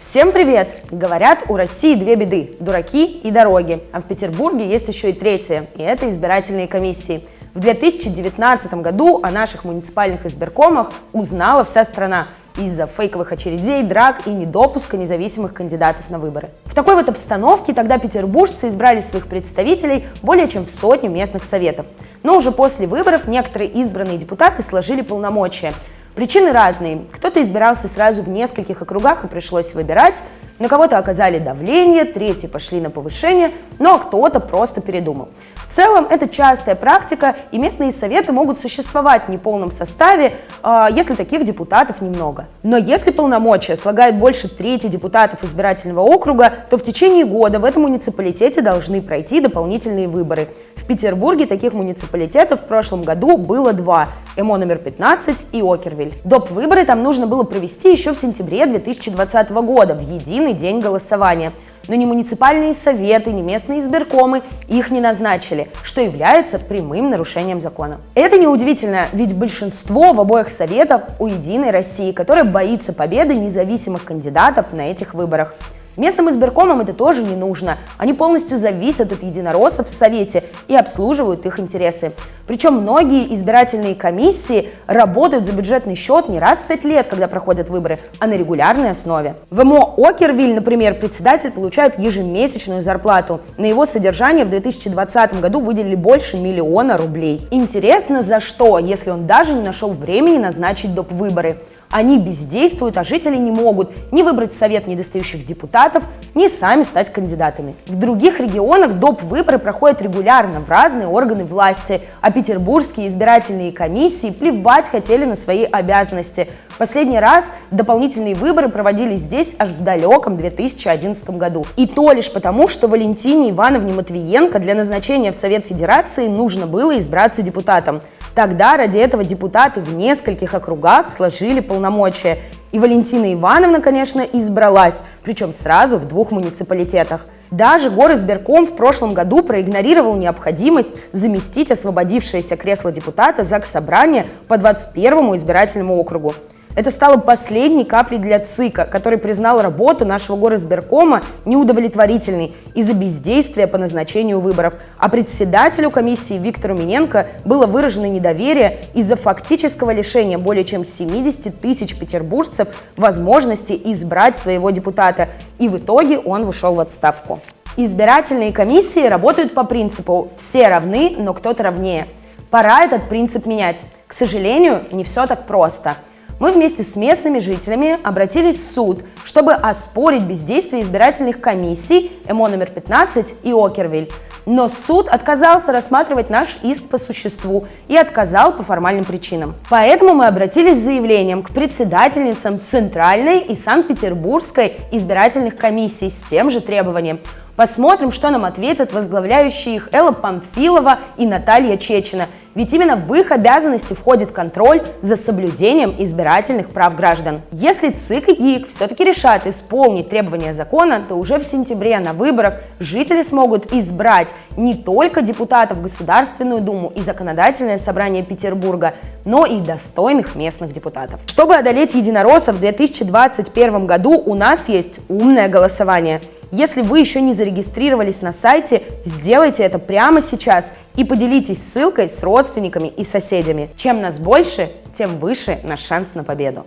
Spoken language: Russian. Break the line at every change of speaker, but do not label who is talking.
Всем привет! Говорят, у России две беды – дураки и дороги. А в Петербурге есть еще и третья, и это избирательные комиссии. В 2019 году о наших муниципальных избиркомах узнала вся страна из-за фейковых очередей, драк и недопуска независимых кандидатов на выборы. В такой вот обстановке тогда петербуржцы избрали своих представителей более чем в сотню местных советов. Но уже после выборов некоторые избранные депутаты сложили полномочия – Причины разные. Кто-то избирался сразу в нескольких округах и пришлось выбирать, на кого-то оказали давление, третьи пошли на повышение, но кто-то просто передумал. В целом это частая практика, и местные советы могут существовать в неполном составе, а, если таких депутатов немного. Но если полномочия слагают больше трети депутатов избирательного округа, то в течение года в этом муниципалитете должны пройти дополнительные выборы. В Петербурге таких муниципалитетов в прошлом году было два – ЭМО номер 15 и Окервиль. Доп. выборы там нужно было провести еще в сентябре 2020 года, в единый день голосования – но ни муниципальные советы, ни местные избиркомы их не назначили, что является прямым нарушением закона. Это неудивительно, ведь большинство в обоих советах у «Единой России», которая боится победы независимых кандидатов на этих выборах. Местным избиркомам это тоже не нужно. Они полностью зависят от единороссов в Совете и обслуживают их интересы. Причем многие избирательные комиссии работают за бюджетный счет не раз в пять лет, когда проходят выборы, а на регулярной основе. В МО Окервиль, например, председатель получает ежемесячную зарплату. На его содержание в 2020 году выделили больше миллиона рублей. Интересно, за что, если он даже не нашел времени назначить доп. выборы. Они бездействуют, а жители не могут ни выбрать совет недостающих депутатов, ни сами стать кандидатами. В других регионах доп. выборы проходят регулярно в разные органы власти, а петербургские избирательные комиссии плевать хотели на свои обязанности. Последний раз дополнительные выборы проводились здесь аж в далеком 2011 году. И то лишь потому, что Валентине Ивановне Матвиенко для назначения в Совет Федерации нужно было избраться депутатом. Тогда ради этого депутаты в нескольких округах сложили полномочия. И Валентина Ивановна, конечно, избралась, причем сразу в двух муниципалитетах. Даже горосберком в прошлом году проигнорировал необходимость заместить освободившееся кресло депутата ЗАГС Собрания по 21 избирательному округу. Это стало последней каплей для ЦИКа, который признал работу нашего горосберкома неудовлетворительной из-за бездействия по назначению выборов. А председателю комиссии Виктору Миненко было выражено недоверие из-за фактического лишения более чем 70 тысяч петербуржцев возможности избрать своего депутата. И в итоге он ушел в отставку. Избирательные комиссии работают по принципу «все равны, но кто-то равнее». Пора этот принцип менять. К сожалению, не все так просто – мы вместе с местными жителями обратились в суд, чтобы оспорить бездействие избирательных комиссий ЭМО номер 15 и Окервиль. Но суд отказался рассматривать наш иск по существу и отказал по формальным причинам. Поэтому мы обратились с заявлением к председательницам Центральной и Санкт-Петербургской избирательных комиссий с тем же требованием – Посмотрим, что нам ответят возглавляющие их Элла Памфилова и Наталья Чечина. Ведь именно в их обязанности входит контроль за соблюдением избирательных прав граждан. Если ЦИК и ГИК все-таки решат исполнить требования закона, то уже в сентябре на выборах жители смогут избрать не только депутатов в Государственную Думу и Законодательное собрание Петербурга, но и достойных местных депутатов. Чтобы одолеть единороссов в 2021 году у нас есть умное голосование – если вы еще не зарегистрировались на сайте, сделайте это прямо сейчас и поделитесь ссылкой с родственниками и соседями. Чем нас больше, тем выше наш шанс на победу.